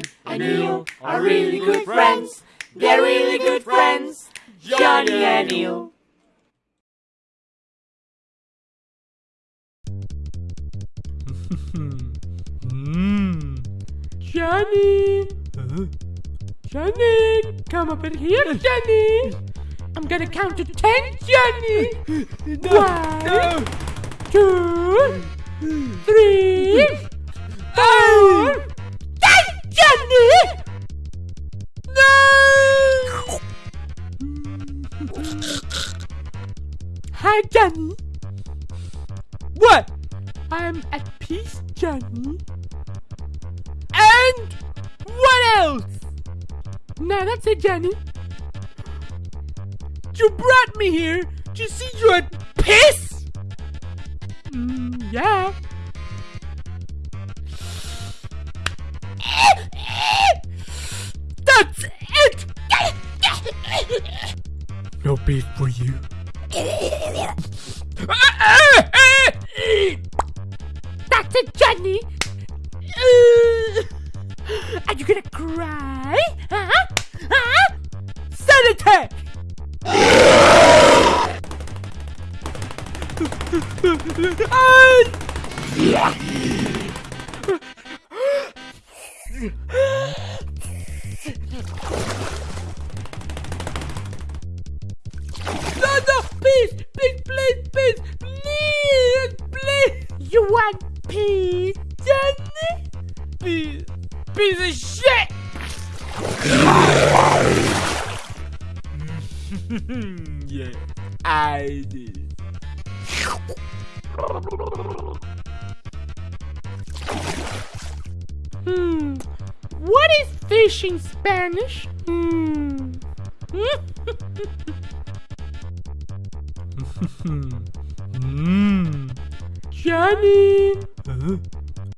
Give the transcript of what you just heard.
Johnny and Neil are really good friends. They're really good friends. Johnny and Neil. Mmm. Johnny! Johnny! Come over here, Johnny! I'm gonna count to ten, Johnny! One, two, three, four, Hi, Johnny. What? I'm at peace, Johnny. And what else? Now that's it, Johnny. You brought me here to see you at piss? Mm, yeah. That's it! No beef for you. That's it, Johnny! Uh, are you gonna cry? Huh? Huh? Sun attack! No, want peace, Johnny? Piece, piece of shit. yeah, I did. Hmm. What is fish in Spanish? Hmm. Mmm. Johnny.